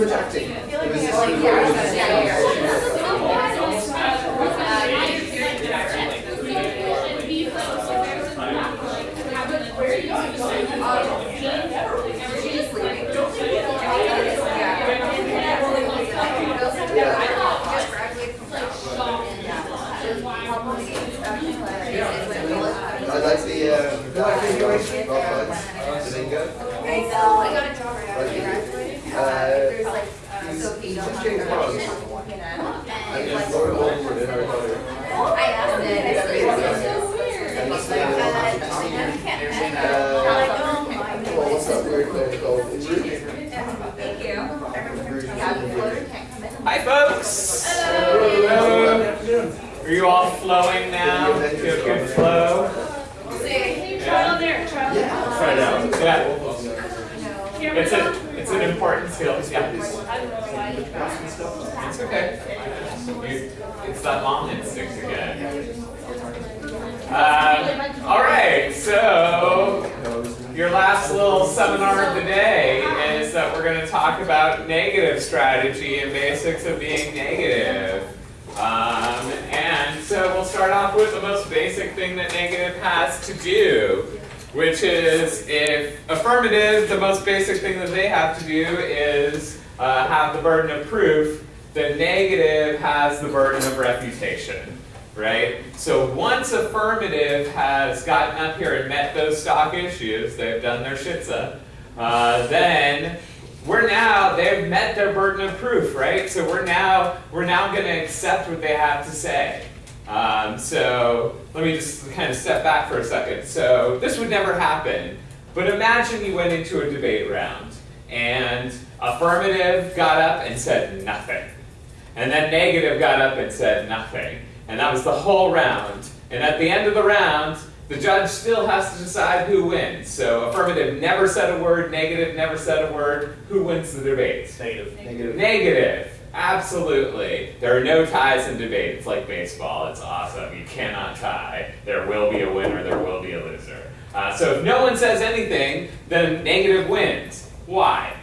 too much acting. I feel like It was we just have like- like, yeah, yeah, yeah. She's leaving. I like the, um, the acting golf fights. Did they go? I know, I got a job right after I graduated. Uh, There's like, uh, he's- Sophie, he's don't just James have Bond. her, you know, And and then like, Laura Walford in Harry Potter. I asked it, it's so weird. And He's like, uh, I can't. Uh, I'm like, oh my Well, what's that weird thing called? Thank you. I remember, yeah, the floater can't come in. Hi, folks. Hello. Are you all flowing now? Do you have good flow? Try on there, try on there. Try it out. Yeah. Here we It's go. a, it's an important skill. Yeah. I don't know why you tried. It's okay. It's that mom instinct again. Um, all right, so your last little seminar of the day is that we're going to talk about negative strategy and basics of being negative. Um, and so we'll start off with the most basic thing that negative has to do, which is if affirmative, the most basic thing that they have to do is uh, have the burden of proof, then negative has the burden of refutation, right? So once affirmative has gotten up here and met those stock issues, they've done their shitza, uh, then we're now they've met their burden of proof, right? So we're now we're now going to accept what they have to say. Um, so let me just kind of step back for a second. So this would never happen, but imagine you went into a debate round and affirmative got up and said nothing, and then negative got up and said nothing, and that was the whole round. And at the end of the round, the judge still has to decide who wins. So affirmative never said a word, negative never said a word. Who wins the debate? Negative. Negative. Negative. Absolutely. There are no ties in debate. It's like baseball. It's awesome. You cannot tie. There will be a winner. There will be a loser. Uh, so if no one says anything, then negative wins. Why?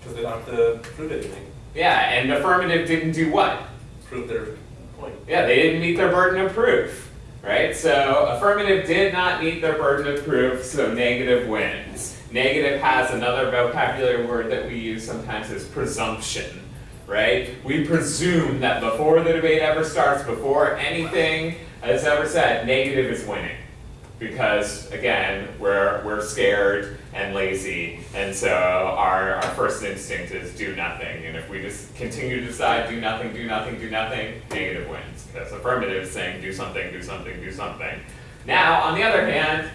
Because they don't have to prove anything. Yeah, and affirmative didn't do what? Prove their point. Yeah, they didn't meet their burden of proof, right? So affirmative did not meet their burden of proof, so negative wins. Negative has another vocabulary word that we use sometimes is presumption, right? We presume that before the debate ever starts, before anything is ever said, negative is winning. Because again, we're, we're scared and lazy, and so our, our first instinct is do nothing. And if we just continue to decide do nothing, do nothing, do nothing, negative wins. Because affirmative is saying do something, do something, do something. Now, on the other hand,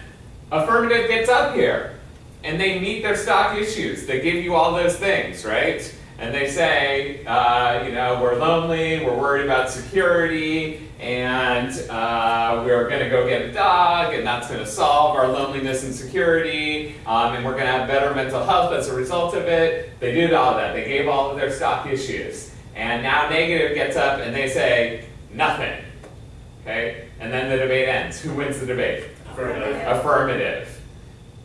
affirmative gets up here and they meet their stock issues. They give you all those things, right? And they say, uh, you know, we're lonely, we're worried about security, and uh, we're going to go get a dog, and that's going to solve our loneliness and security, um, and we're going to have better mental health as a result of it. They did all that. They gave all of their stock issues. And now negative gets up and they say, nothing. Okay? And then the debate ends. Who wins the debate? Affirmative. Affirmative.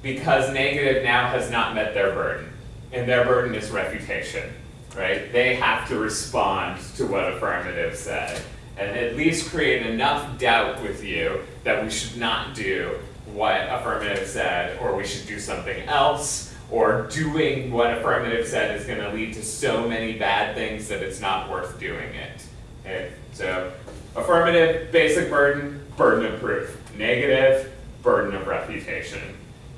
Because negative now has not met their burden. And their burden is refutation. Right? They have to respond to what affirmative said. And at least create enough doubt with you that we should not do what affirmative said, or we should do something else, or doing what affirmative said is going to lead to so many bad things that it's not worth doing it. Okay? So, affirmative, basic burden, burden of proof. Negative, burden of refutation.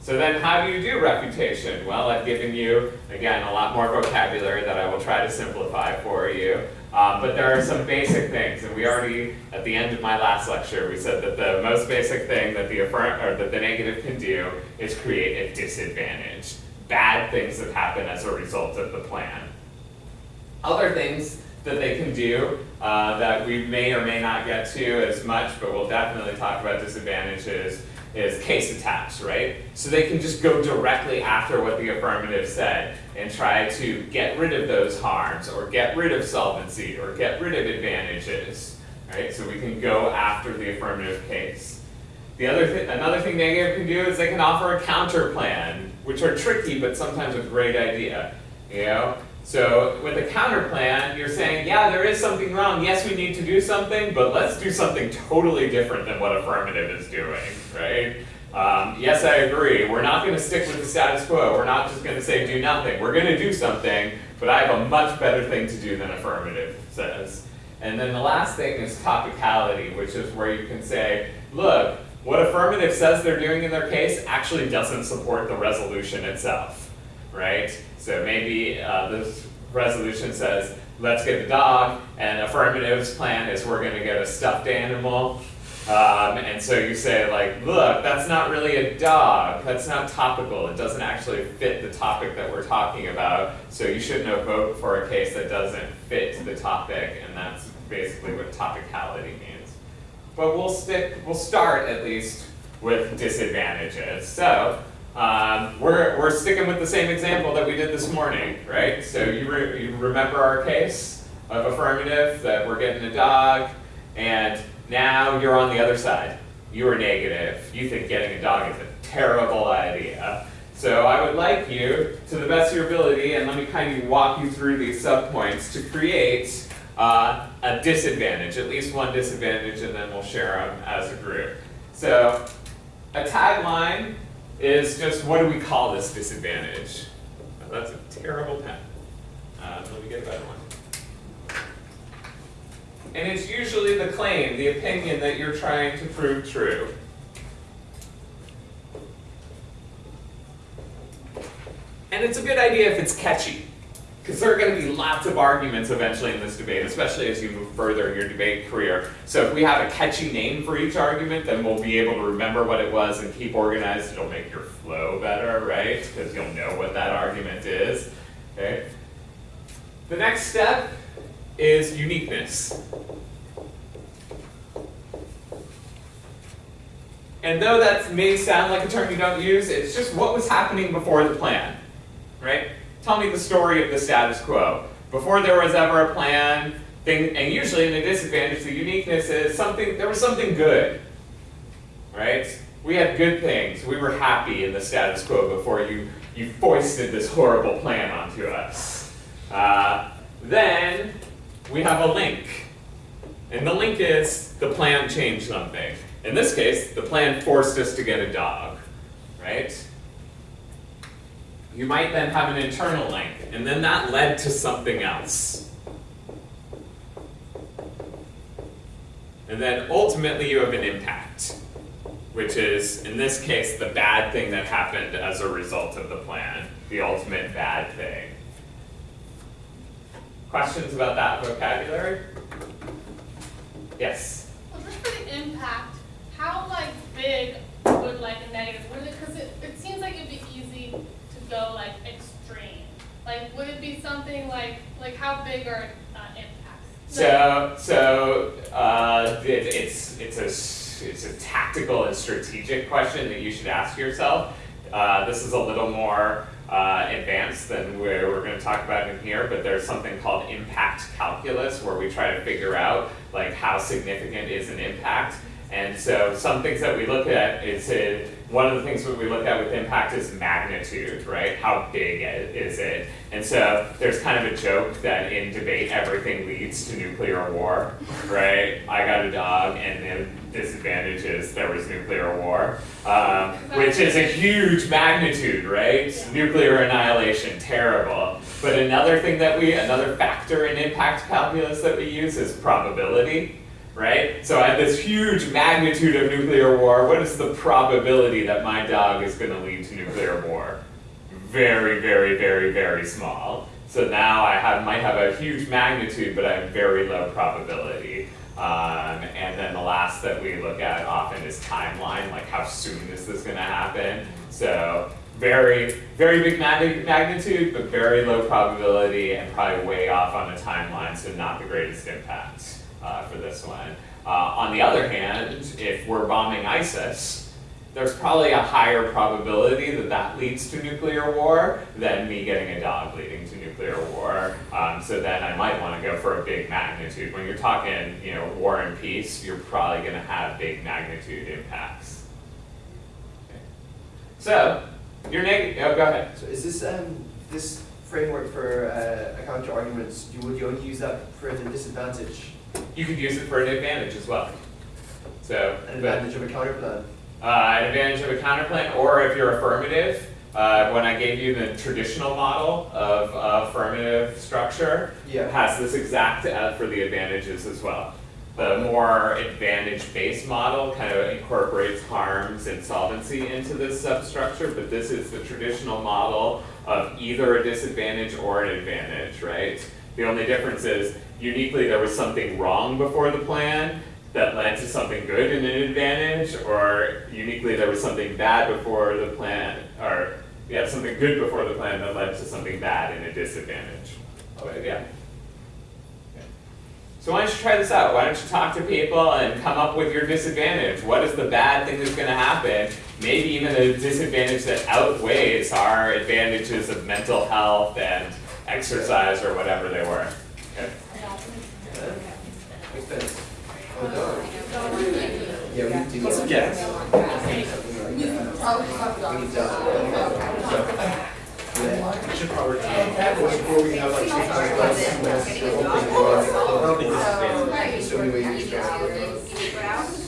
So then how do you do refutation? Well, I've given you, again, a lot more vocabulary that I will try to simplify for you. Um, but there are some basic things, and we already, at the end of my last lecture, we said that the most basic thing that the affirm or that the negative can do is create a disadvantage. Bad things that happen as a result of the plan. Other things that they can do uh, that we may or may not get to as much, but we'll definitely talk about disadvantages, is case attacks, right? So they can just go directly after what the affirmative said and try to get rid of those harms or get rid of solvency or get rid of advantages, right? So we can go after the affirmative case. The other th- another thing negative can do is they can offer a counter plan, which are tricky but sometimes a great idea. You know? So with a counter plan, you're saying, yeah, there is something wrong. Yes, we need to do something, but let's do something totally different than what affirmative is doing, right? Um, yes, I agree. We're not going to stick with the status quo. We're not just going to say do nothing. We're going to do something, but I have a much better thing to do than affirmative says. And then the last thing is topicality, which is where you can say, look, what affirmative says they're doing in their case actually doesn't support the resolution itself, right? So maybe uh, this resolution says, let's get the dog, and affirmative's plan is we're going to get a stuffed animal. Um, and so you say like, look, that's not really a dog. That's not topical. It doesn't actually fit the topic that we're talking about. So you shouldn't vote for a case that doesn't fit the topic, and that's basically what topicality means. But we'll stick. We'll start at least with disadvantages. So um, we're we're sticking with the same example that we did this morning, right? So you re you remember our case of affirmative that we're getting a dog, and now you're on the other side. You are negative. You think getting a dog is a terrible idea. So I would like you, to the best of your ability, and let me kind of walk you through these subpoints to create uh, a disadvantage, at least one disadvantage, and then we'll share them as a group. So a tagline is just what do we call this disadvantage? That's a terrible pen. Uh, let me get a better one. And it's usually the claim, the opinion that you're trying to prove true. And it's a good idea if it's catchy. Because there are going to be lots of arguments eventually in this debate, especially as you move further in your debate career. So if we have a catchy name for each argument, then we'll be able to remember what it was and keep organized. It'll make your flow better, right? Because you'll know what that argument is. Okay. The next step is uniqueness. And though that may sound like a term you don't use, it's just what was happening before the plan, right? Tell me the story of the status quo. Before there was ever a plan, thing, and usually in the disadvantage, the uniqueness is something, there was something good, right? We had good things. We were happy in the status quo before you, you foisted this horrible plan onto us. Uh, then we have a link. And the link is the plan changed something. In this case, the plan forced us to get a dog, right? You might then have an internal link, and then that led to something else. And then ultimately you have an impact, which is, in this case, the bad thing that happened as a result of the plan, the ultimate bad thing. Questions about that vocabulary? Yes? Well, just for the impact, how like big would like a negative, cause it, it seems like it'd be go like extreme. Like, would it be something like, like how big are, uh, impacts? So, so uh, it, it's it's a it's a tactical and strategic question that you should ask yourself. Uh, this is a little more uh, advanced than where we're going to talk about in here, but there's something called impact calculus where we try to figure out like how significant is an impact. And so some things that we look at is it, one of the things that we look at with impact is magnitude, right? How big is it? And so there's kind of a joke that in debate everything leads to nuclear war, right? I got a dog and the disadvantage is there was nuclear war, um, which is a huge magnitude, right? Nuclear annihilation, terrible. But another thing that we, another factor in impact calculus that we use is probability right? So at this huge magnitude of nuclear war, what is the probability that my dog is going to lead to nuclear war? Very, very, very, very small. So now I have, might have a huge magnitude, but I have very low probability. Um, and then the last that we look at often is timeline, like how soon is this going to happen? So very, very big mag- magnitude, but very low probability, and probably way off on the timeline, so not the greatest impact uh, for this one. Uh, on the other hand, if we're bombing ISIS, there's probably a higher probability that that leads to nuclear war than me getting a dog leading to nuclear war. Um, so then I might want to go for a big magnitude. When you're talking, you know, war and peace, you're probably going to have big magnitude impacts. Okay. So, your negative. Oh, go ahead. So is this um this framework for uh, counter arguments, you would you only use that for the disadvantage, You could use it for an advantage as well. So, an but, advantage of a counter plan? uh, an advantage of a counterplan, or if you're affirmative, uh, when I gave you the traditional model of uh, affirmative structure, Yeah. has this exact uh, for the advantages as well. The more advantage-based model kind of incorporates harms and solvency into this substructure, but this is the traditional model of either a disadvantage or an advantage, right? The only difference is uniquely there was something wrong before the plan that led to something good and an advantage, or uniquely there was something bad before the plan, or yeah, something good before the plan that led to something bad and a disadvantage. Okay, yeah. So why don't you try this out? Why don't you talk to people and come up with your disadvantage? What is the bad thing that's gonna happen? Maybe even a disadvantage that outweighs our advantages of mental health and exercise or whatever they were. Okay. Yeah. Makes sense. No. Yeah, we need to. Let's. We need to. Yeah. We should probably. Before we have like two times less, we're hoping for, I this is advantage. so anyway, you just.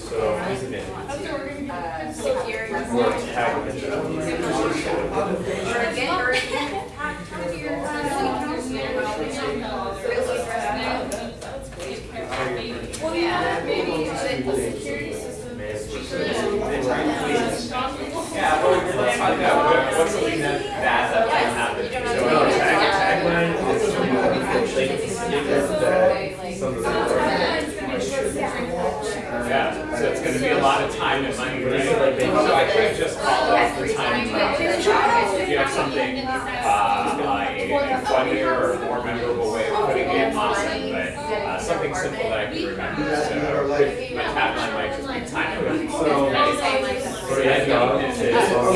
So, disadvantage. That's we're gonna do. Or tag mention. Well, yeah, maybe the security system. Yeah, well, what's something that that. So. Yeah, so it's gonna be a lot of time and money, right? So I could just call it the time. If you have something, uh, like a funnier or more memorable way of putting it, awesome, but, uh, something simple that I can remember, so, with my tagline might just be time and money. So, for the end of This. it, is- so-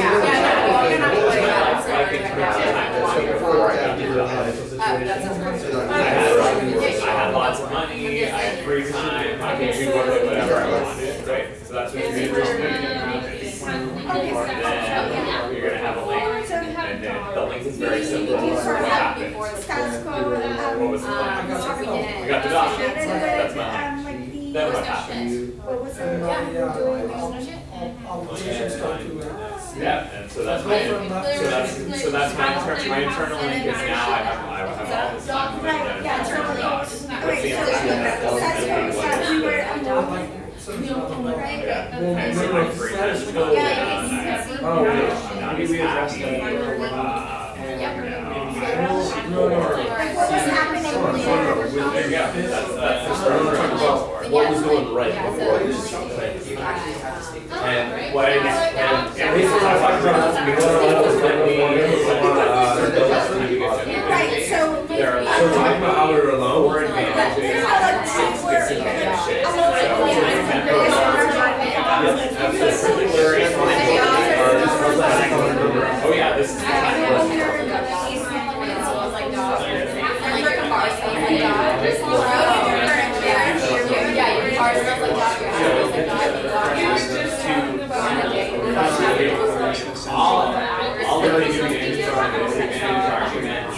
I can turn on time and money before I got Give to it a financial situation. I had, I had lots of money, I had free time, I could do whatever I wanted, right? So that's what you're interested in. Then you're gonna have a link, and then the link is very simple. What happened? What was the plan? We got the document, that's my link. Then what happened? What was it? Yeah, and so that's my, so that's, so that's my internal, my internal link is now I have, I have all this time. Right, yeah, internal docs. What's Wait, the so information that's that what tells me we what said, we were, Yeah, I see my free time to go down, I have, Oh, yeah. I'm not Maybe we address happy, that. uh, you know, No, no, what was happening there? There that's, that's the story we're talking about. What was going right before this? Like, And what it is, and, yeah, Basically, I talked about, we want to, what was going on, uh, Right, so. There are So talking about how we were alone. four advantages, There's how like six we were. disadvantages. a little bit, yeah. Yes, absolutely. There is one. Oh, yeah, this is the time. All, all of the advantages are disadvantage arguments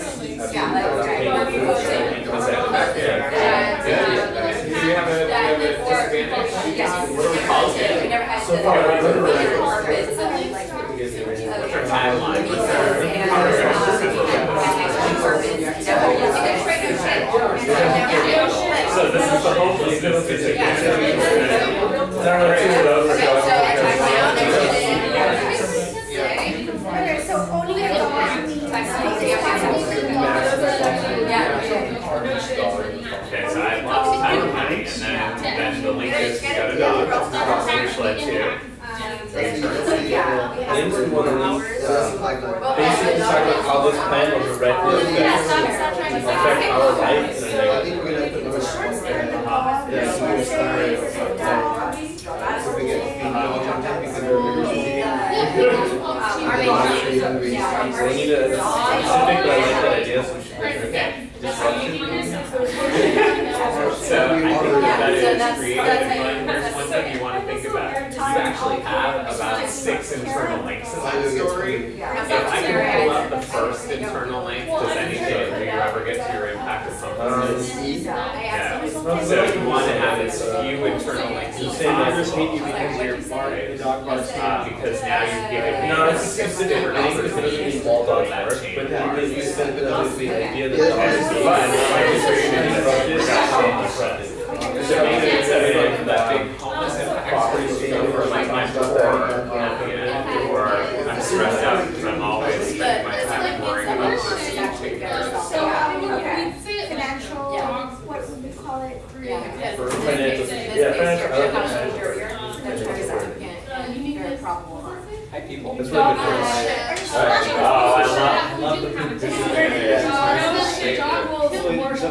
Yeah, like that, that's like when we Um, better like, advantages. Yeah, okay. Do you have a, do have a disadvantage? Yes. What do we call We it? never had So far, we're good. Like, carpets and, like, What's our timeline? What's our? So this is the hopelessness disadvantage. There are two of those. Okay, so I now there's Okay, so owning your dog means. Okay, so I have lots of time and and then, then the link is, got a dog, which led to. Links, we want to link, Uh, pipeline. basically talk about how this plan was directly Yeah, stop, affect, stop trying to. affect our life in a I negative think we're gonna have to know what's Short wrong skirt, there. the dog, Yeah, so we start, uh, if we get feet dogs on that, because they're bigger, Our main Obviously, thing. gonna be- Yeah. So we need a specific, but I like that idea, so we should bring it back. So I think Yeah, that so is that's- creative, that's and how like, you- there's that's one so- thing you wanna think about, is you actually have about six internal links in that story. If I can pull up the first internal link, does anything, do you ever get to your impact of compasses? Yeah, so you wanna have as few internal links You as say neighbors hate you possible. because you're bark, the dog barks. Uh, because now you've given me No, a it's specific, different I think it's gonna opportunity to wall pull that chain but then you spend it with the idea that. Yeah. dogs But, hate like, you. it's really Disrupted, disruptive. disrupted. So maybe instead of like that big homeless impact story for uh, like my poor at the end, or I'm stressed out because I'm always spending my time worrying about this taking So, um, Okay. we'd say like Financial, what would we call it? Yeah. For financial, yeah, financial, I like structure, that. much you're, you're, that's very significant and very probable harm. Hi people. That's really good. Oh, I love, love the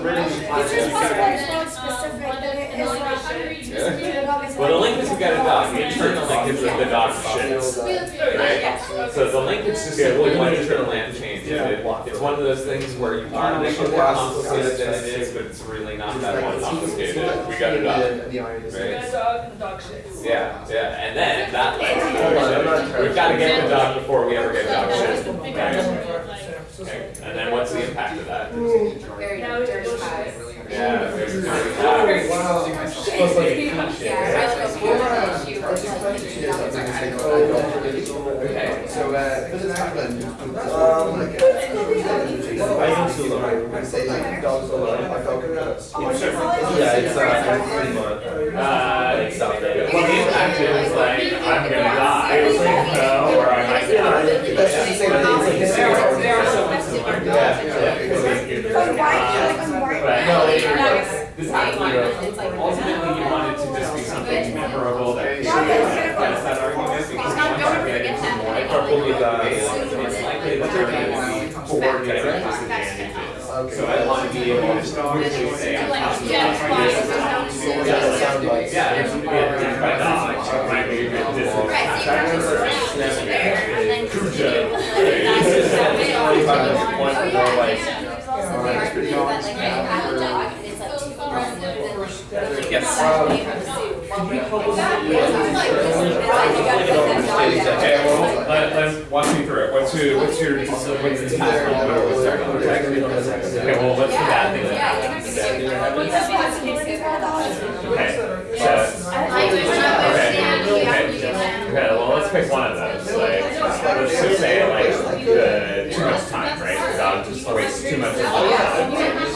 disadvantage. It's just possible it's not specific, that it is like. the dog is Well, the link is you got a dog, the internal link is that the dog shits. Right? So the link is just simply one internal land change. It's one of those things where you want to make it more complicated than it is, but it's really not that more complicated. We got a dog. The iron is- Right. dog and the dog shits. Yeah, yeah, and then that led to Hold on, I'm not the trying- We've gotta get the dog before we ever get dog shit. Right. Okay, and then what's the impact of that? Very so, uh, it's Um, uh, I I say like dogs like. Oh, do you? Yeah, it's, uh. Uh, Like South well, the impact is like, I'm gonna die, so, or I might die. That's the same thing, it's like the There are- like that. But why, like, no, it- this happened, It's like- ultimately you want it to just be something memorable that Yeah, that's that argument, because once you get into more Probably that. it's likely that there gonna be four different disadvantages. So I want to be able to quickly say, I'm Yeah, about it's this. fine. Yeah, that sounds like- Yeah, if you get hit by dogs, it might be a good Right, so you disadvantage. can just sit there and then continue. Cujo. Like, that's just how they are. Forty-five minutes, point Oh, more yeah. like- Yes. walk me through it. What's your, what's your, what's the task? What are we starting with? Okay, well, what's the bad thing that? What's? Okay, okay, well, let's pick one of those. Like, let's just say like too much time, right? Dog just wastes too much time.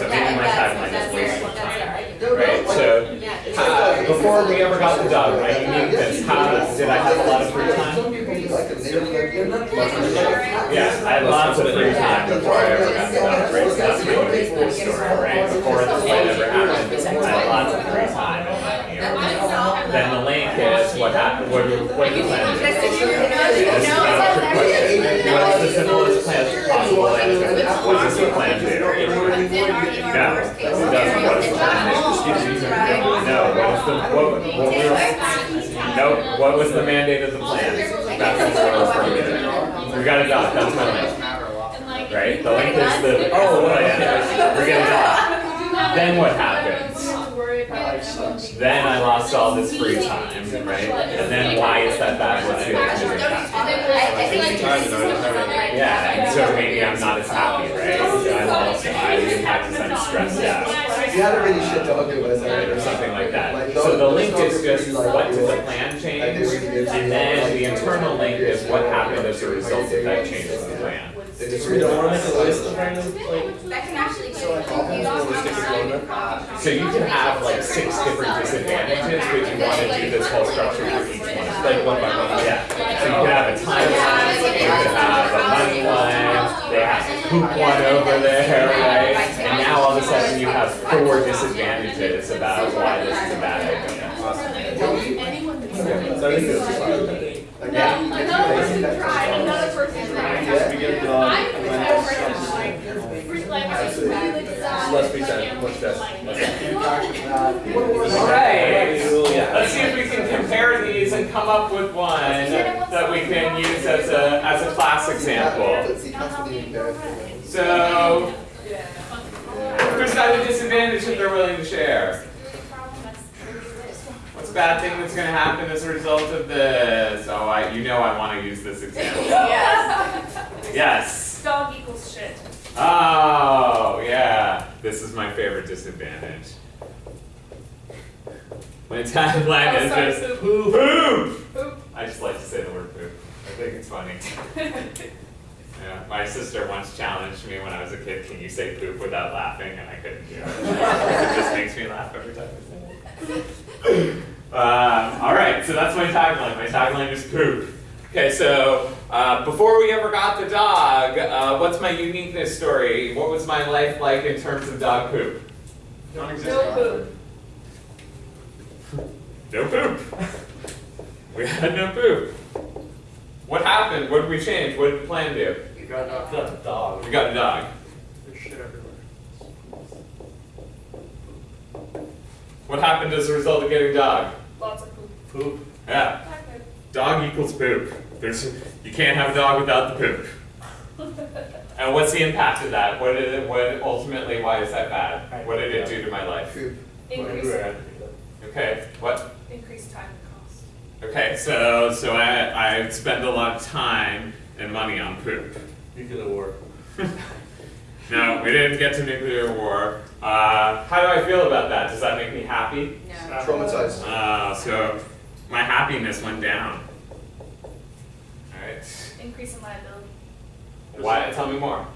Okay, so maybe my timeline is wasting time. Right, so uh, before we ever got the dog, right, you need this, how, did I have a lot of free time? Some people like them, they don't like them. Yeah, I had lots of free time before I ever got the dog, right, so that's my really cool story, right? Before this fight ever happened, I had lots of free time in one year. Then the link is what happened, what, what do you plan to do? This is not a trick question. What's the simplest plan possible answer? What does the plan do? No, it doesn't, what is the plan? No, what is the, what, what was, no, what was the mandate of the plan? That's what we're referring to. We got a dog, that's my link, right? The link is the, oh, plan, we get a dog. Then what happens? Then I lost all this free time, right? And then why is that bad? What's the impact? Yeah, and so maybe I'm not as happy, right? I'm also, I impact is I'm stressed out. You had a really shit dog, it was, Right, or something like that. So the link is just what did the plan change, and then the internal link is what happened as a result of that change in the plan. We don't wanna make a list of random, like, That can actually So, like, all these little stickers on? So you can have like six different disadvantages, but you want to do this whole structure for each one. like one by one. Yeah, so you can have a timeline, you could have a money line, they have to poop one over there, right? And now all of a sudden you have four disadvantages about why this is a bad idea. So I think it's Again, No, another person tried, another person tried. Yeah. We get a dog, I and would then never it's- like, free- like, I was Absolutely. really design. Less free like, time, animals much stress, Alright, let's see if we can compare these and come up with one that we can use as a, as a class example. Let's see, that's the embarrassing. So, who's got a disadvantage that they're willing to share? Bad thing that's gonna happen as a result of this? Oh, I, you know I wanna use this example. Yes. Yes. Dog equals shit. Oh, yeah. This is my favorite disadvantage. My tagline Oh, is sorry, just poop. Poop. Poop. I just like to say the word poop. I think it's funny. Yeah, my sister once challenged me when I was a kid, can you say poop without laughing? And I couldn't do it. It just makes me laugh every time I say it. Um, all right, so that's my tagline. My tagline is poop. Okay, so uh, before we ever got the dog, uh, what's my uniqueness story? What was my life like in terms of dog poop? No poop. No poop. We had no poop. What happened? What did we change? What did the plan do? You got a got a dog. We got a dog. There's shit everywhere. What happened as a result of getting a dog? Lots of poop. Poop. Yeah, dog equals poop. There's, you can't have a dog without the poop. And what's the impact of that? What did it, what ultimately, why is that bad? What did it do to my life? Poop. Increase, Okay, what? increase time and cost. Okay, so, so I, I spend a lot of time and money on poop. Nuclear war. No, we didn't get to nuclear war. Uh, how do I feel about that? Does that make me happy? No. Traumatized. Uh, so my happiness went down. Alright. Increase in liability. Why? Tell me more.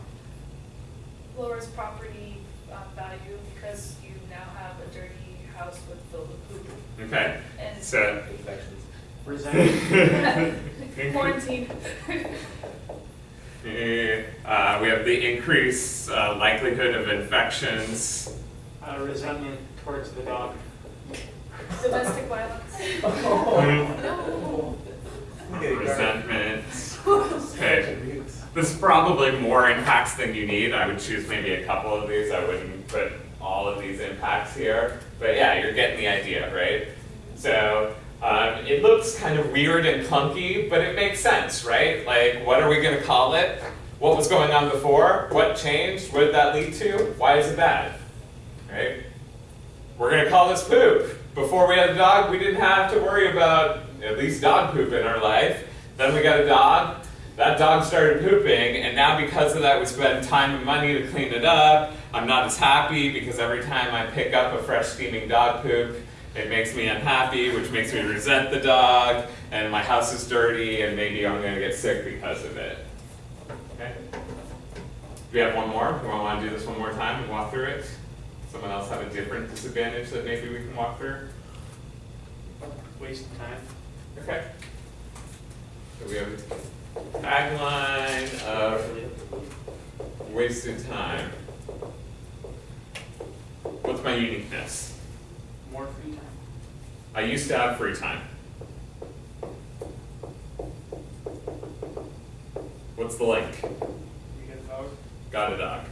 Lowers property uh, value because you now have a dirty house with filled with poop. Okay. And So. Infections. quarantine. Uh, we have the increased uh, likelihood of infections. uh, resentment towards the dog. Domestic violence. No. Resentment. Okay. This is probably more impacts than you need. I would choose maybe a couple of these. I wouldn't put all of these impacts here. But yeah, you're getting the idea, right? So um, it looks kind of weird and clunky, but it makes sense, right? Like, what are we going to call it? What was going on before? What changed? What did that lead to? Why is it bad? Right? We're going to call this poop. Before we had a dog, we didn't have to worry about at least dog poop in our life. Then we got a dog. That dog started pooping, and now because of that, we spend time and money to clean it up. I'm not as happy because every time I pick up a fresh steaming dog poop, it makes me unhappy, which makes me resent the dog, and my house is dirty, and maybe I'm gonna get sick because of it. Okay? We have one more. Do I want to do this one more time and walk through it? Someone else have a different disadvantage that maybe we can walk through? Waste of time. Okay. So we have a tagline of wasted time. What's my uniqueness? More free time. I used to have free time. What's the link? You get a dog. Got a dog.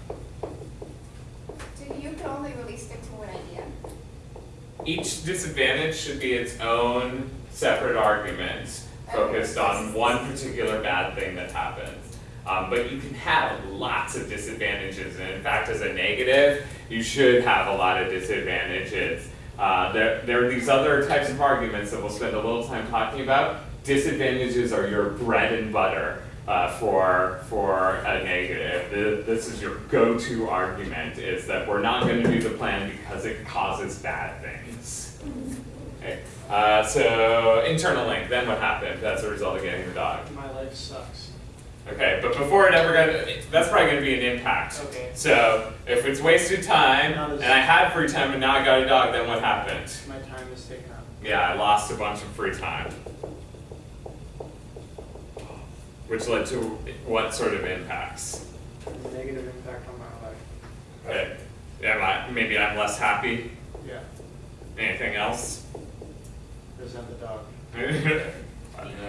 So you can only really stick to one idea. Each disadvantage should be its own separate argument focused on one particular bad thing that happens. Um, but you can have lots of disadvantages, and in fact, as a negative, you should have a lot of disadvantages. Uh, there, there are these other types of arguments that we'll spend a little time talking about. Disadvantages are your bread and butter uh, for for a negative. This is your go-to argument: is that we're not going to do the plan because it causes bad things. Okay. Uh, so internal link. Then what happened as a result of getting the dog? My life sucks. Okay, but before it ever got, that's probably going to be an impact. Okay. So if it's wasted time and I had free time and now I got a dog, then what happened? My time is taken up. Yeah, I lost a bunch of free time. Which led to what sort of impacts? Negative impact on my life. Okay. Am I, maybe I'm less happy. Yeah. Anything else? Resent the dog. No,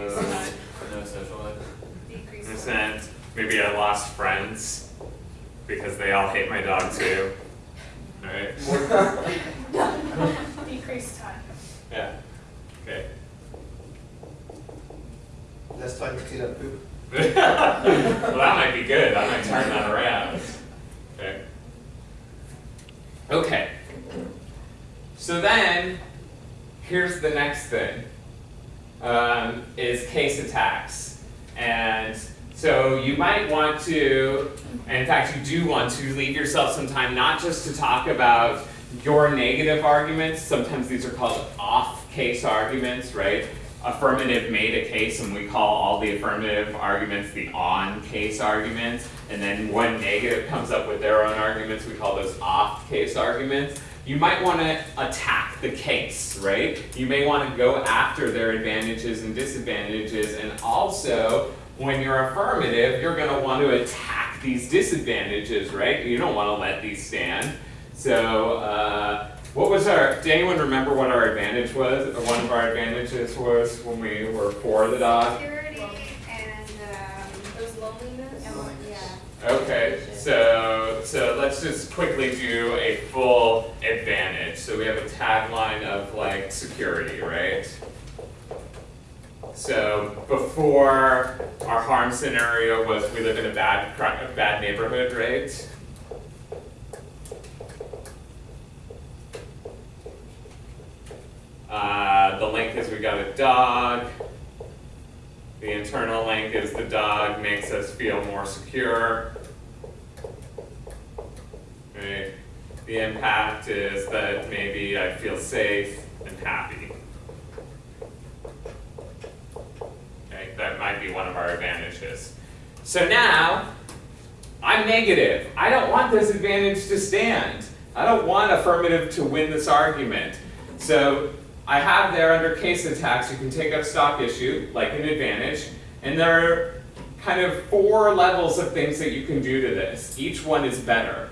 no social life. Decrease. Percent. Maybe I lost friends because they all hate my dog too. Alright. Decreased time. Yeah. Okay. Less time to clean up poop. well, that might be good. I might turn that around. Okay. Okay. So then, here's the next thing. Um, is case attacks. And so you might want to, and in fact you do want to leave yourself some time not just to talk about your negative arguments, sometimes these are called off case arguments, right? Affirmative made a case and we call all the affirmative arguments the on case arguments. And then when negative comes up with their own arguments, we call those off case arguments you might want to attack the case, right? You may want to go after their advantages and disadvantages, and also, when you're affirmative, you're going to want to attack these disadvantages, right? You don't want to let these stand. So, uh, what was our, does anyone remember what our advantage was, or one of our advantages was when we were for the dog? Security and, um, It was loneliness. and, yeah. Okay, so so let's just quickly do a full advantage. So we have a tagline of like security, right? So before our harm scenario was we live in a bad a bad neighborhood, right? Uh, the link is we got a dog. The internal link is the dog makes us feel more secure. Right? The impact is that maybe I feel safe and happy. Okay, that might be one of our advantages. So now, I'm negative. I don't want this advantage to stand. I don't want affirmative to win this argument. So I have there under case attacks, you can take up stock issue, like an advantage, and there are kind of four levels of things that you can do to this. Each one is better.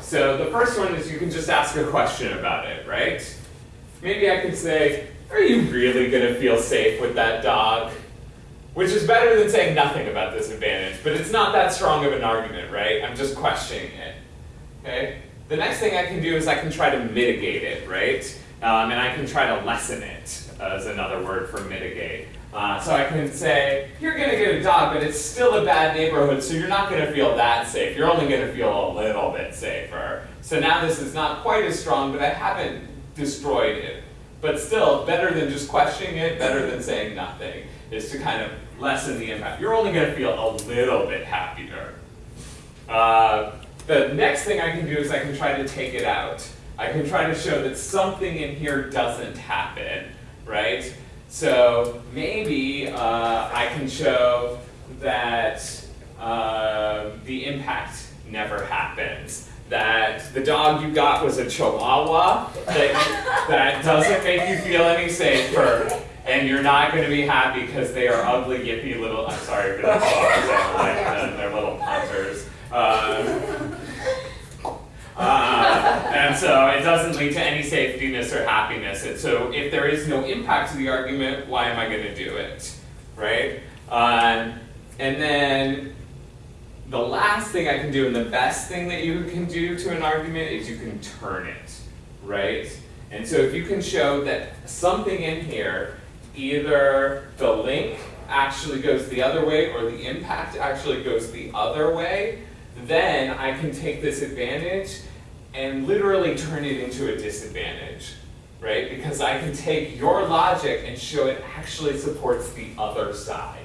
So the first one is you can just ask a question about it, right? Maybe I can say, are you really gonna feel safe with that dog? Which is better than saying nothing about this advantage, but it's not that strong of an argument, right? I'm just questioning it. Okay? The next thing I can do is I can try to mitigate it, right? Um, and I can try to lessen it as another word for mitigate. Uh, so I can say, you're gonna get a dog, but it's still a bad neighborhood, so you're not gonna feel that safe. You're only gonna feel a little bit safer. So now this is not quite as strong, but I haven't destroyed it. But still, better than just questioning it, better than saying nothing, is to kind of lessen the impact. You're only gonna feel a little bit happier. Uh, the next thing I can do is I can try to take it out. I can try to show that something in here doesn't happen, right? So maybe uh, I can show that uh, the impact never happens. That the dog you got was a chihuahua that, that doesn't make you feel any safer, and you're not going to be happy because they are ugly, yippy little. I'm sorry for the dogs, I don't like them. They're little punters. Um, uh, and so it doesn't lead to any safetyness or happiness. And so if there is no impact to the argument, why am I going to do it? Right? Um, and then the last thing I can do, and the best thing that you can do to an argument, is you can turn it. Right? And so if you can show that something in here, either the link actually goes the other way or the impact actually goes the other way, then I can take this advantage and literally turn it into a disadvantage, right? Because I can take your logic and show it actually supports the other side.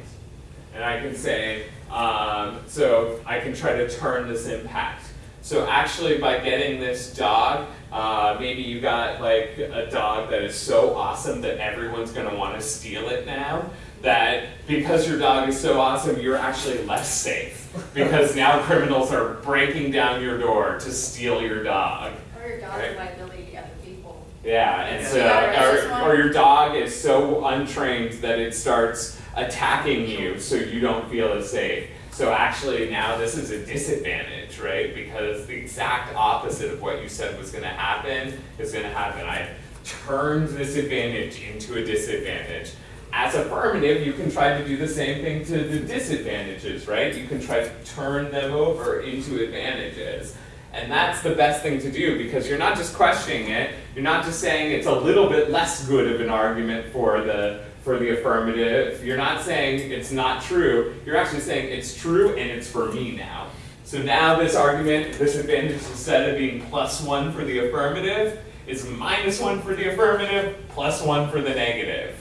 And I can say, um, so I can try to turn this impact. So actually by getting this dog, uh, maybe you got like a dog that is so awesome that everyone's gonna wanna steal it now, that because your dog is so awesome, you're actually less safe. Because now criminals are breaking down your door to steal your dog. Or your dog's Right. a liability to other people. Yeah, and so, Yeah, or, or your dog is so untrained that it starts attacking you so you don't feel as safe. So actually now this is a disadvantage, right? Because the exact opposite of what you said was gonna happen is gonna happen. I turned this advantage into a disadvantage. as affirmative, you can try to do the same thing to the disadvantages, right? You can try to turn them over into advantages. And that's the best thing to do because you're not just questioning it, you're not just saying it's a little bit less good of an argument for the for the affirmative. You're not saying it's not true, you're actually saying it's true and it's for me now. So now this argument, this advantage instead of being plus one for the affirmative, is minus one for the affirmative, plus one for the negative.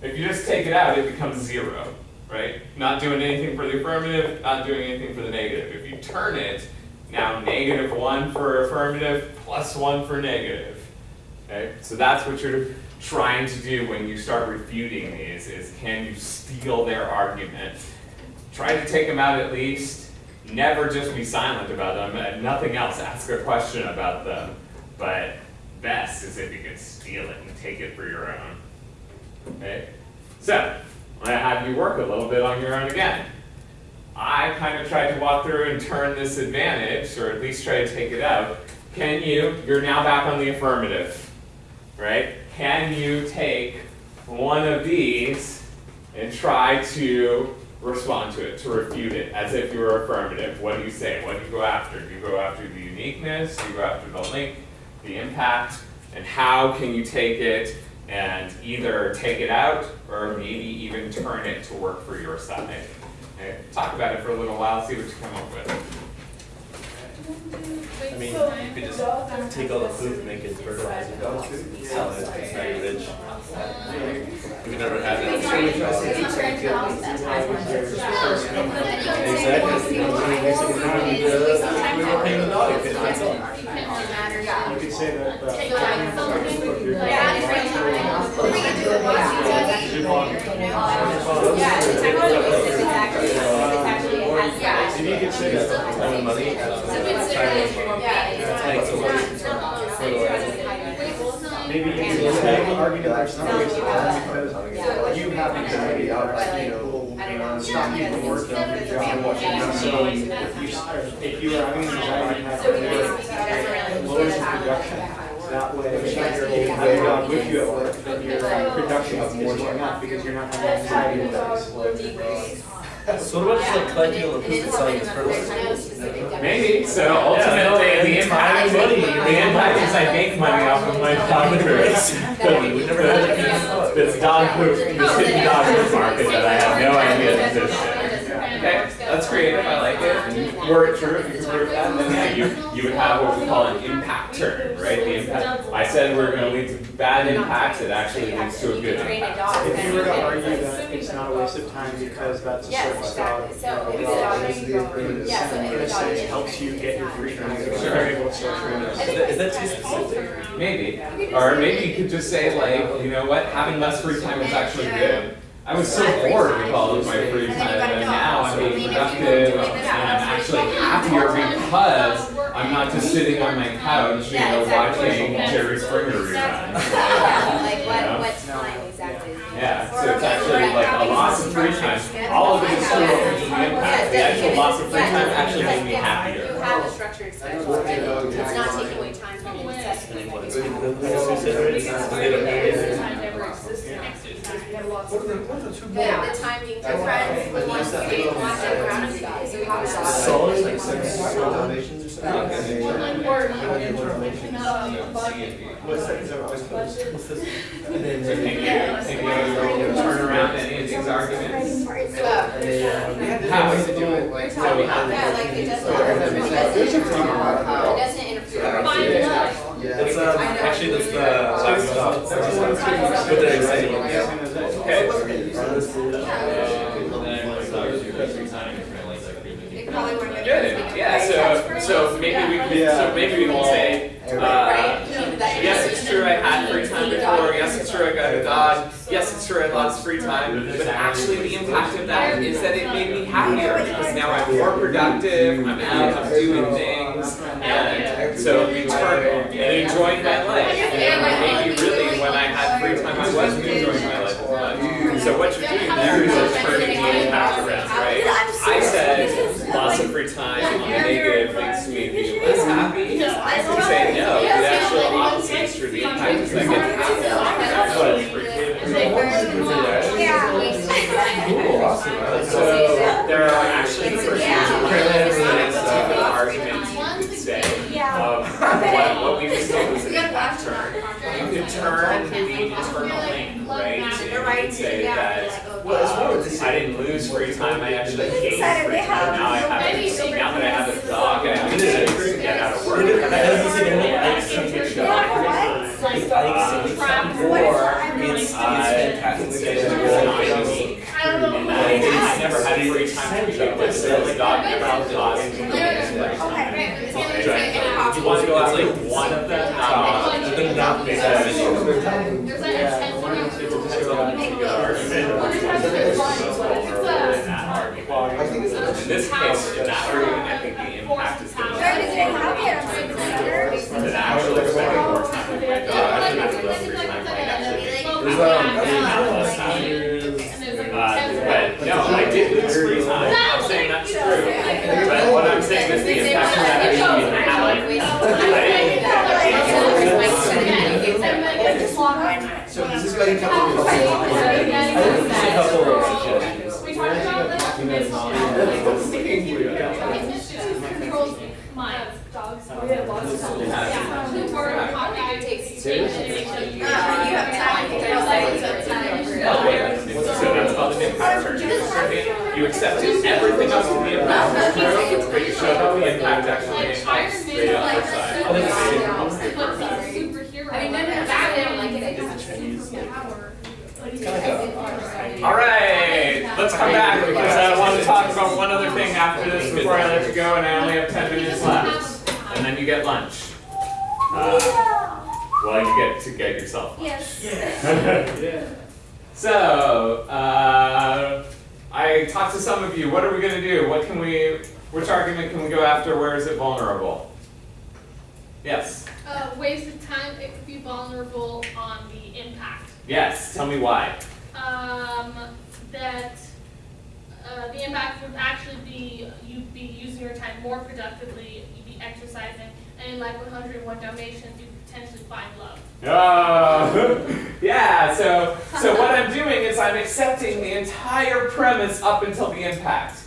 If you just take it out, it becomes zero, right? Not doing anything for the affirmative, not doing anything for the negative. If you turn it, now negative one for affirmative, plus one for negative. Okay, so that's what you're trying to do when you start refuting these, is can you steal their argument? Try to take them out at least, never just be silent about them, and nothing else, ask a question about them. But best is if you can steal it and take it for your own. Okay? So, I'm gonna have you work a little bit on your own again. I kind of tried to walk through and turn this advantage, or at least try to take it out. Can you, you're now back on the affirmative, right? Can you take one of these and try to respond to it, to refute it, as if you were affirmative? What do you say? What do you go after? Do you go after the uniqueness? Do you go after the link, the impact? And how can you take it and either take it out or maybe even turn it to work for your side? Okay, talk about it for a little while, see what you come up with. I mean, you could just take all the food, and make it fertilizer, sell it, it's very rich. We've never had it. You could say that, uh, Take like something, if you're- like, Yeah, you could say that, and money. So consider it, yeah, it's Thanks a lot. not, it's not always fertilizer. maybe you could just make an argument there's no waste of time because you have anxiety about, like, you know, I don't know. stop you on your job. So if you, if you are having anxiety, have So we to basically lowers the production. That way, if you have a job with you at work, then your production is more going up because you're not having anxiety about. So what about just like collecting all the food and selling it as fertilizer? Maybe, so ultimately, the impact, the impact is I make money off of my doctorates. We never had it. This dog food, this hidden dog food market that I have no idea existed. Okay, that's creative, I like it. Were it true, if you could prove that, then yeah, you, you would have what we call an impact turn, right? The impact, I said we're gonna lead to bad impacts, it actually leads to a good impact. If you were to argue that it's not a waste of time because that's a Yes, service dog, exactly. So you if know, the dog is the affirmative Yeah, so if the sentence, dog it is- helps you get your free time. Sure. Is that too specific? Maybe, or maybe you could just say like, you know what, having less free time is actually good. I was so bored with all of my free time, and now I'm being productive, and I'm actually happier because I'm not just sitting on my couch, you know, watching Jerry Springer reruns. Like You what, know? what time exactly? Yeah, so it's actually like a loss of free time, all of it is true of the impact, the actual loss of free time actually made me You happier. have a structured schedule already, it's not taking away time from the necessity. Yeah, the time being different, the ones who didn't watch it around you guys, so you have a Solid, like, Donations or something? One word, you know, What's that, is that what What's this? Can you, can you turn around any of these arguments? How is it doing? Like, So we have- Yeah, like it doesn't, it. There's a doesn't, talk about it how. doesn't interfere. Find with- love. Yeah. That's, um, actually, that's the last stop. But they're exciting. Okay. It probably wouldn't have- Good, yeah, so, so maybe we can, so maybe we can say, uh, Right, you know, that- yes, it's true I had free time before, yes, it's true I got a dog, yes, it's true I lost free time, but actually the impact of that is that it made me happier, because now I'm more productive, I'm out, I'm doing things, and so in turn, and enjoying my life, and maybe really when I had free time, I wasn't enjoying my life as much. So what you're doing there is just turning the impact around, right? I said, lots of free time on the negative makes me be less happy. I can say, no, the actual opposite is true, the impact is that I get happier. That's what it's free. So there are actually It's a for yeah. future presidents, It's a say. Yeah. Um, what, what we just did was an We gotta impact turn. You could turn the internal link, right? And you They're could say that, like, Well, it's more of the- I didn't lose free time, I actually gained free time. Now I have, Maybe a- now that I have a dog, I have to get out of work. That doesn't seem to Yeah. make sense. Yeah, I think travel. or it's, really it's fantastic. it's not unique. I don't know. And I never had free time to begin with, so the dog never had lost free time. Okay. You want to go out like one of them, not But then not be Because- that many. There's like a ten I think it's. In this case, in that argument, I think the impact is going to Where did they have? I'm so concerned. That actually spending more time with my dog, I think that's less free time might actually There's, Uh, but no, I did lose free time, I'm saying that's true. But what I'm saying is the impact of that actually is So does this guy come with Just a couple of suggestions. We talked about this. You guys know. Who controls minds? Dogs. Yeah. Who were copying takes Uh, you have time, there's like, so time. So that's called an impact turn. You accepted everything else to be impact, but you showed how the impact actually impacts the like, other side. so- Of the same But he's a superhero. I mean, no, no, Like, Batman, Batman, like, it has is superpower. All right, let's come back because I want to talk about one other thing after this before I let you go, and I only have ten minutes left, and then you get lunch. Uh, well, you get to get yourself lunch. Yes. So, uh, I talked to some of you. What are we gonna do? What can we? Which argument can we go after? Where is it vulnerable? Yes. Uh, wasted time, it could be vulnerable on the impact. Yes. Tell me why. Um, that, uh, the impact would actually be, you'd be using your time more productively, you'd be exercising, and in like one hundred and one Dalmatians, you potentially find love. Oh, yeah. So, so what I'm doing is I'm accepting the entire premise up until the impact.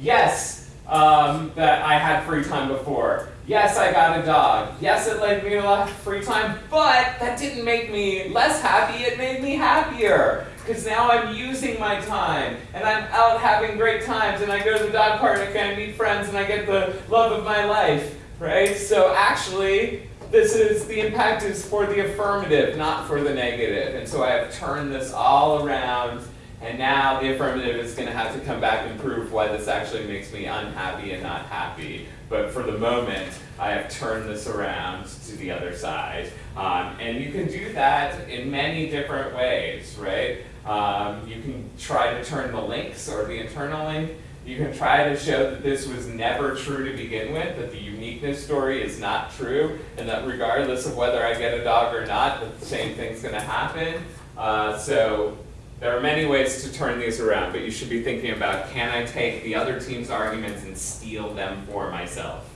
Yes, um, that I had free time before. Yes, I got a dog. Yes, it led me to a lot of free time, but that didn't make me less happy. It made me happier because now I'm using my time and I'm out having great times and I go to the dog park and I meet friends and I get the love of my life, right? So actually, this is the impact is for the affirmative, not for the negative. And so I have turned this all around, and now the affirmative is going to have to come back and prove why this actually makes me unhappy and not happy. But for the moment, I have turned this around to the other side. Um, and you can do that in many different ways, right? Um, you can try to turn the links or the internal link. You can try to show that this was never true to begin with, that the uniqueness story is not true, and that regardless of whether I get a dog or not, that the same thing's going to happen. Uh, so there are many ways to turn these around, but you should be thinking about can I take the other team's arguments and steal them for myself?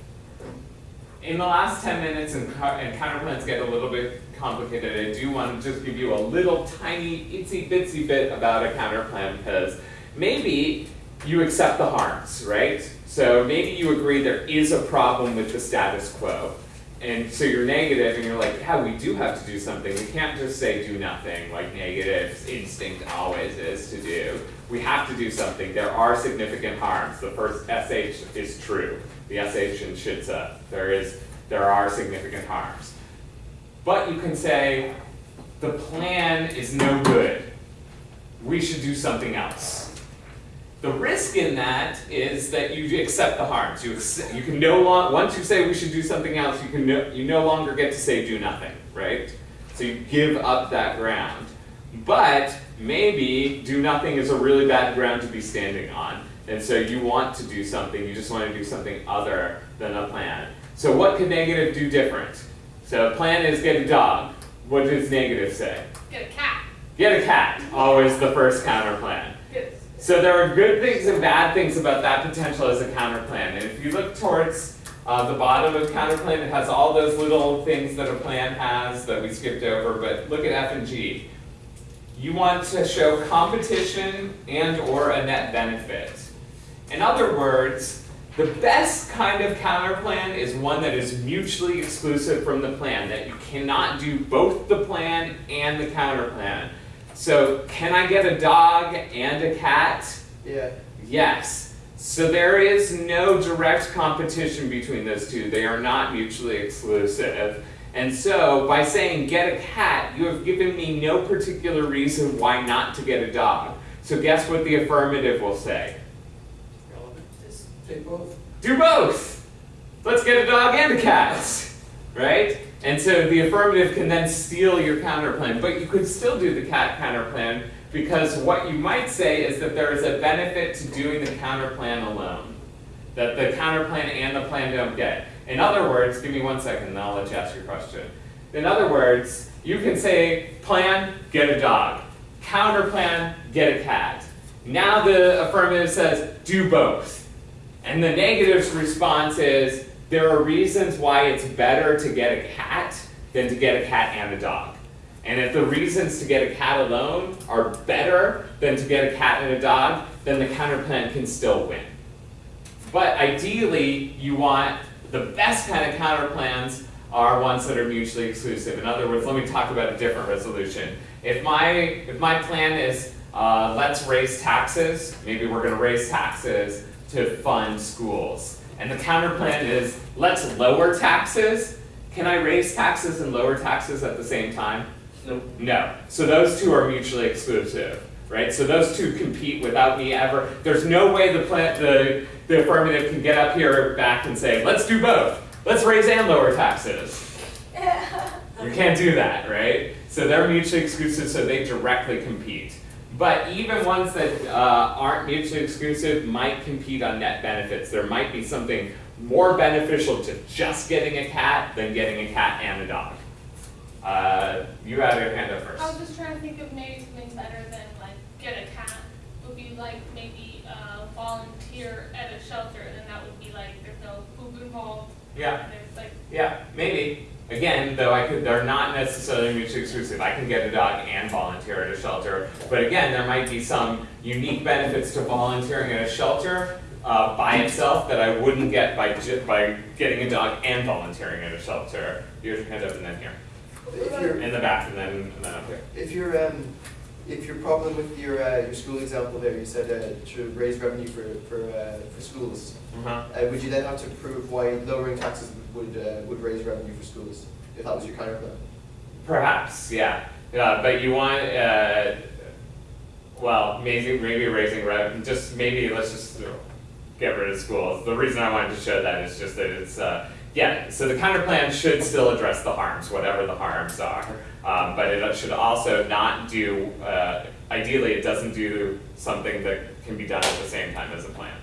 In the last 10 minutes, and, co- and counterplans get a little bit complicated, I do want to just give you a little tiny itsy bitsy bit about a counterplan because maybe you accept the harms, right? So maybe you agree there is a problem with the status quo. And so you're negative and you're like, yeah, we do have to do something. We can't just say do nothing like negative instinct always is to do. We have to do something. There are significant harms. The first SH is true. The SH in SHITSA, there is there are significant harms. But you can say the plan is no good. We should do something else. The risk in that is that you accept the harms. You, you can no longer, once you say we should do something else, you can no, you no longer get to say do nothing, right? So you give up that ground. But maybe do nothing is a really bad ground to be standing on. And so you want to do something, you just want to do something other than a plan. So what could negative do different? So a plan is get a dog. What does negative say? Get a cat. Get a cat. Always the first counter plan. Get So there are good things and bad things about that potential as a counter plan. And if you look towards uh, the bottom of counter plan, it has all those little things that a plan has that we skipped over. But look at F and G. you want to show competition and or a net benefit. In other words, the best kind of counterplan is one that is mutually exclusive from the plan, that you cannot do both the plan and the counterplan. So, can I get a dog and a cat? Yeah. Yes. So there is no direct competition between those two. They are not mutually exclusive. And so by saying get a cat, you have given me no particular reason why not to get a dog. So guess what the affirmative will say? Take both. Do both. Let's get a dog and a cat. Right? And so the affirmative can then steal your counterplan, but you could still do the cat counterplan because what you might say is that there is a benefit to doing the counterplan alone. That the counterplan and the plan don't get. In other words, give me one second and I'll let you ask your question. In other words, you can say plan, get a dog. Counterplan, get a cat. Now the affirmative says do both. And the negative's response is there are reasons why it's better to get a cat than to get a cat and a dog. And if the reasons to get a cat alone are better than to get a cat and a dog, then the counterplan can still win. But ideally, you want the best kind of counterplans are ones that are mutually exclusive. In other words, let me talk about a different resolution. If my if my plan is uh, let's raise taxes, maybe we're going to raise taxes to fund schools, and the counterplan is let's lower taxes. Can I raise taxes and lower taxes at the same time? Nope. No. So those two are mutually exclusive, right? So those two compete without me ever. There's no way the plant the the affirmative can get up here back and say, let's do both. Let's raise and lower taxes. You can't do that, right? So they're mutually exclusive, so they directly compete. But even ones that uh, aren't mutually exclusive might compete on net benefits. There might be something more beneficial to just getting a cat than getting a cat and a dog. Uh, you had your hand up first. I was just trying to think of maybe something better than like get a cat. Would be like maybe uh, volunteer at a shelter, and then that would be like there's no poop involved. Yeah. There's like Yeah, maybe. Again, though, I could. They're not necessarily mutually exclusive. I can get a dog and volunteer at a shelter, but again, there might be some unique benefits to volunteering at a shelter uh, by itself that I wouldn't get by by getting a dog and volunteering at a shelter. Here's your hand up, and then here, If you're, in the back, and then and then up here. if your um, if your problem with your uh, your school example there, you said uh, to raise revenue for for uh, for schools. Uh-huh. Uh, would you then have to prove why lowering taxes would uh, would raise revenue for schools if that was your counter plan? Perhaps, yeah. Uh, but you want, uh, well, maybe, maybe raising revenue, just maybe let's just get rid of schools. The reason I wanted to show that is just that it's, uh, yeah, so the counterplan should still address the harms, whatever the harms are. Um, but it should also not do, uh, ideally, it doesn't do something that can be done at the same time as a plan.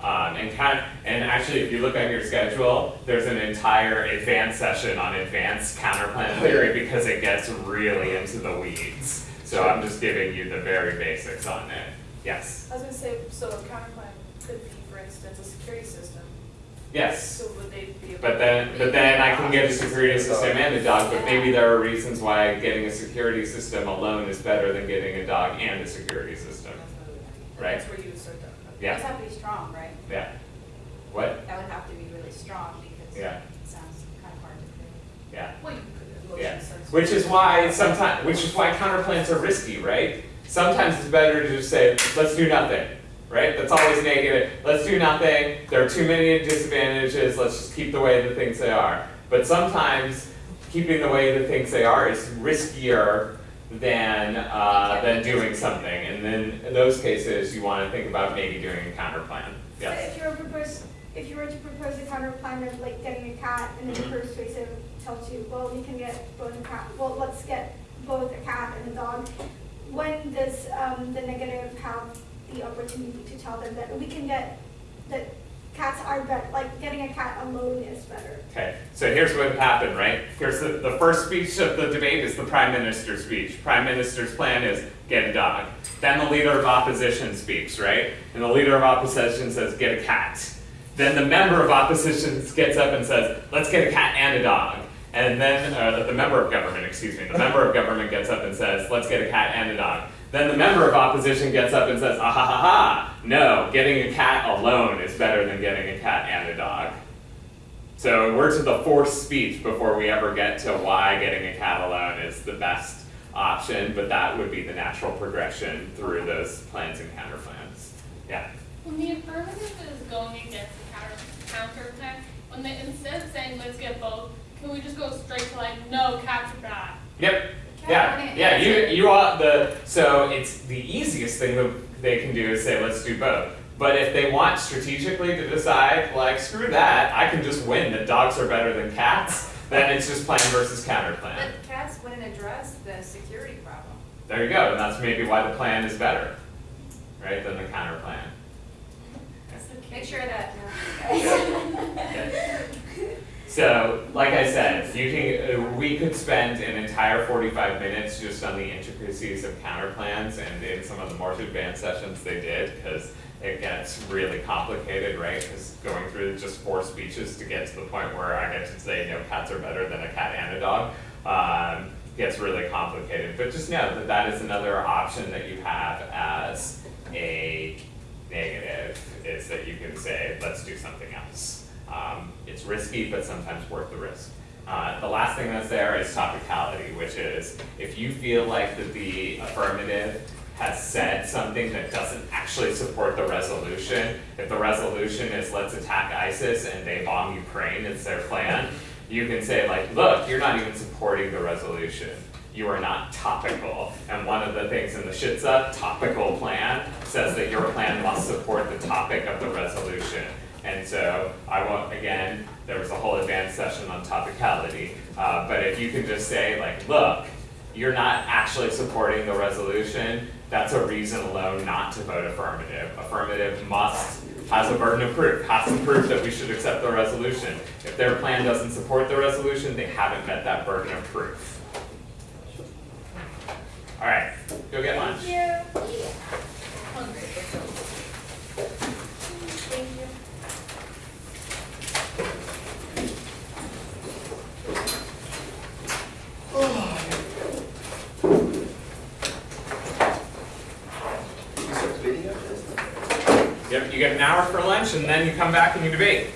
Okay. Um, and kind and actually, if you look at your schedule, there's an entire advanced session on advanced counterplan theory because it gets really into the weeds. So I'm just giving you the very basics on it. Yes. I was gonna say, so a counterplan could be, for instance, a security system, Yes. so would they be able? But then, but then I can get a security system and a dog. But maybe there are reasons why getting a security system alone is better than getting a dog and a security system. Right. That's where you would start that. Yeah. Those have to be strong, right? Yeah. What? That would have to be really strong because Yeah. it sounds kind of hard to create. Yeah. Well, you could, motion Yeah, which is why sometimes, which is why counterplans are risky, right? Sometimes it's better to just say, let's do nothing, right? That's always negative. Let's do nothing. There are too many disadvantages. Let's just keep the way the things they are. But sometimes keeping the way the things they are is riskier than uh, than doing something. And then in those cases, you want to think about maybe doing a counterplan. So Yes. if you were propose, if you were to propose a counter plan of like getting a cat and then the first persuasive tells you, well, we can get both a cat, well, let's get both a cat and a dog. When does um, the negative have the opportunity to tell them that we can get, that cats are better, like getting a cat alone is better? Okay, so here's what happened, right? Here's the, the first speech of the debate is the prime minister's speech. Prime minister's plan is get a dog. Then the leader of opposition speaks, right? And the leader of opposition says get a cat. Then the member of opposition gets up and says let's get a cat and a dog. And then, uh, the member of government, excuse me, the member of government gets up and says, let's get a cat and a dog. Then the member of opposition gets up and says, ah ha ha ha, no, getting a cat alone is better than getting a cat and a dog. So we're to the fourth speech before we ever get to why getting a cat alone is the best option, but that would be the natural progression through those plans and counter plans. Yeah. When the affirmative is going against the counter, counter when they, instead of saying, let's get both, can we just go straight to like, no, cats are bad? Yep. Yeah. Yeah. You you want the so it's the easiest thing that they can do is say let's do both. But if they want strategically to decide like screw that, I can just win that dogs are better than cats. Then it's just plan versus counter plan. But cats wouldn't address the security problem. There you go, and that's maybe why the plan is better, right, than the counter plan. Make sure that. So, like I said, you can, uh, we could spend an entire forty-five minutes just on the intricacies of counter plans, and in some of the more advanced sessions they did, because it gets really complicated, right? Because going through just four speeches to get to the point where I get to say, no, cats are better than a cat and a dog, um, gets really complicated. But just know that that is another option that you have as a negative, is that you can say, let's do something else. Um, it's risky, but sometimes worth the risk. Uh, the last thing that's there is topicality, which is if you feel like that the affirmative has said something that doesn't actually support the resolution, if the resolution is let's attack ISIS and they bomb Ukraine, it's their plan, you can say like, look, you're not even supporting the resolution. You are not topical. And one of the things in the SHITSA topical plan says that your plan must support the topic of the resolution. So I won't, again, there was a whole advanced session on topicality, uh, but if you can just say like, look, you're not actually supporting the resolution, that's a reason alone not to vote affirmative. Affirmative must, has a burden of proof, has to prove that we should accept the resolution. If their plan doesn't support the resolution, they haven't met that burden of proof. All right, go get lunch. Hungry. Thank you. You start debating after this? Yep, you get an hour for lunch and then you come back and you debate.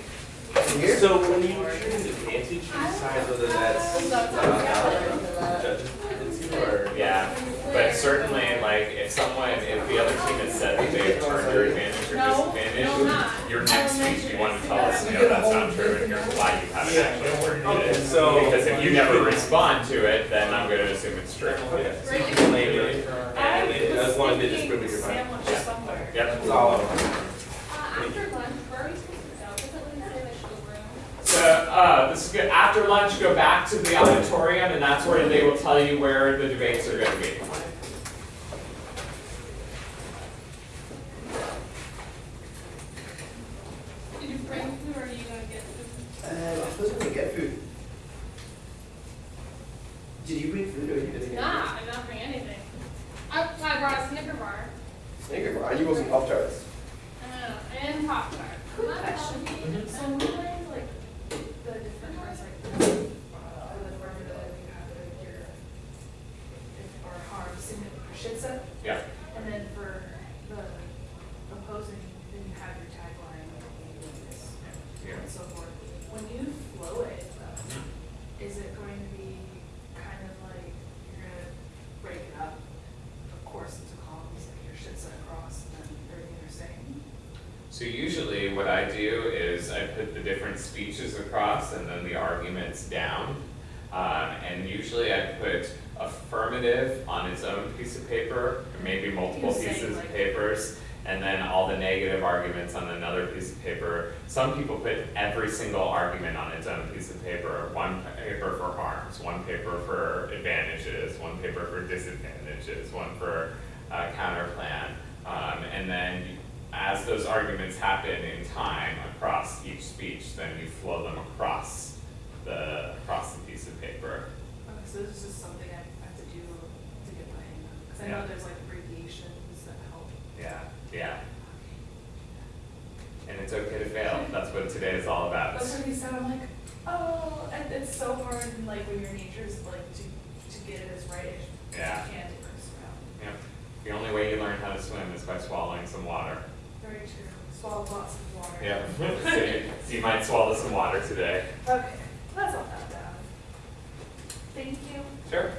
So when you choose advantage, you decide whether that's uh, judge's or. Yeah, but certainly, like, if someone, if the other team has said that they've turned your advantage or No, disadvantage, your next speech, you want to tell us, no, that's not true, and here's why you haven't actually worked it. so- Because if you never respond to it, then I'm gonna assume it's true. Yeah, so you can claim it, and it- as long as they just prove that you're fine. Sandwich somewhere. Yep. That's all. Uh, after lunch, where are we supposed to go? Doesn't it say like the room? So, uh, this is good, after lunch, go back to the auditorium, and that's where they will tell you where the debates are gonna be. Did you bring food or are you gonna get food? Uh, I suppose we're gonna get food. Did you bring food or you didn't? Get it? Nah, I did not bring anything. I, I brought a Snicker bar. Snicker bar. You wasn't Pop Tarts. Uh, and Pop Tart. Question. So we learned like the different parts, like the, uh, the affirmative, you have like your, if or harm, significant, or shit set. Yeah. And then for the opposing, then you have your tagline, like, this, Yeah. and so forth. When you flow it, though, is it going to be kind of like, you're gonna break it up, of course, into columns, like your shit set across, and then everything you're saying? So usually what I do is I put the different speeches across and then the arguments down. Um, and usually I put affirmative on its own piece of paper, or maybe multiple pieces like- of papers, and then all the negative arguments on another piece of paper. Some people put every single argument on its own piece of paper, one paper for harms, one paper for advantages, one paper for disadvantages, one for uh, counter plan. Um, and then as those arguments happen in time then you flow them across the, across the piece of paper. Okay, so this is just something I have to do to get my hang of, because I Yeah. know there's like abbreviations that help. Yeah, yeah. And it's okay to fail, that's what today is all about. That's what he said, I'm like, oh, and it's so hard, like, when your nature's like, to, to get it as right as you Yeah. can to curse around. Yep. The only way you learn how to swim is by swallowing some water. Very true. Swallow lots of water. Yep. So you- so you might swallow some water today. Okay, that's not that bad. Thank you. Sure.